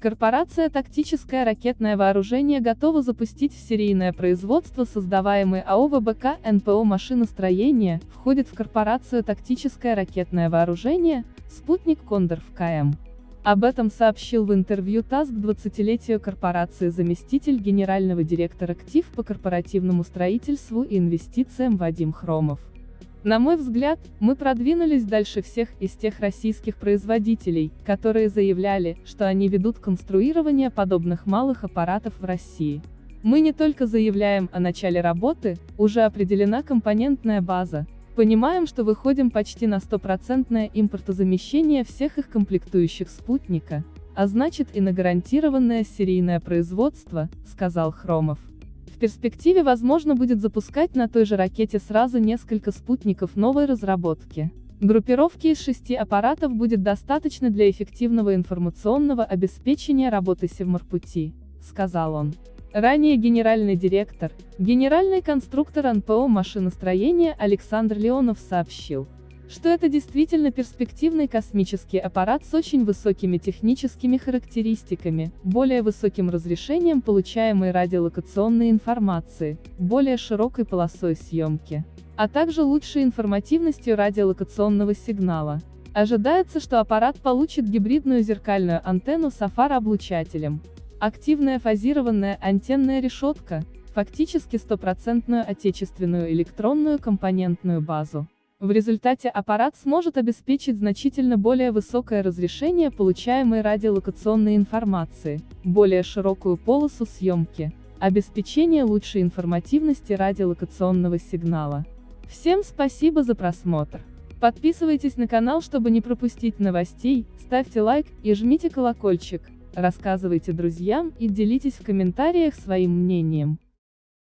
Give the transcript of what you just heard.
Корпорация «Тактическое ракетное вооружение» готова запустить в серийное производство создаваемый АО ВБК НПО машиностроения, входит в корпорацию «Тактическое ракетное вооружение», спутник «Кондор» в КМ. Об этом сообщил в интервью ТАСС к 20-летию корпорации заместитель генерального директора КТИФ по корпоративному строительству и инвестициям Вадим Хромов. На мой взгляд, мы продвинулись дальше всех из тех российских производителей, которые заявляли, что они ведут конструирование подобных малых аппаратов в России. Мы не только заявляем о начале работы, уже определена компонентная база, понимаем, что выходим почти на стопроцентное импортозамещение всех их комплектующих спутника, а значит и на гарантированное серийное производство, сказал Хромов. В перспективе возможно будет запускать на той же ракете сразу несколько спутников новой разработки. Группировки из шести аппаратов будет достаточно для эффективного информационного обеспечения работы Севморпути, сказал он. Ранее генеральный директор, генеральный конструктор НПО машиностроения Александр Леонов сообщил, что это действительно перспективный космический аппарат с очень высокими техническими характеристиками, более высоким разрешением получаемой радиолокационной информации, более широкой полосой съемки, а также лучшей информативностью радиолокационного сигнала. Ожидается, что аппарат получит гибридную зеркальную антенну с афароблучателем, активная фазированная антенная решетка, фактически стопроцентную отечественную электронную компонентную базу. В результате аппарат сможет обеспечить значительно более высокое разрешение получаемой радиолокационной информации, более широкую полосу съемки, обеспечение лучшей информативности радиолокационного сигнала. Всем спасибо за просмотр. Подписывайтесь на канал, чтобы не пропустить новостей, ставьте лайк и жмите колокольчик, рассказывайте друзьям и делитесь в комментариях своим мнением.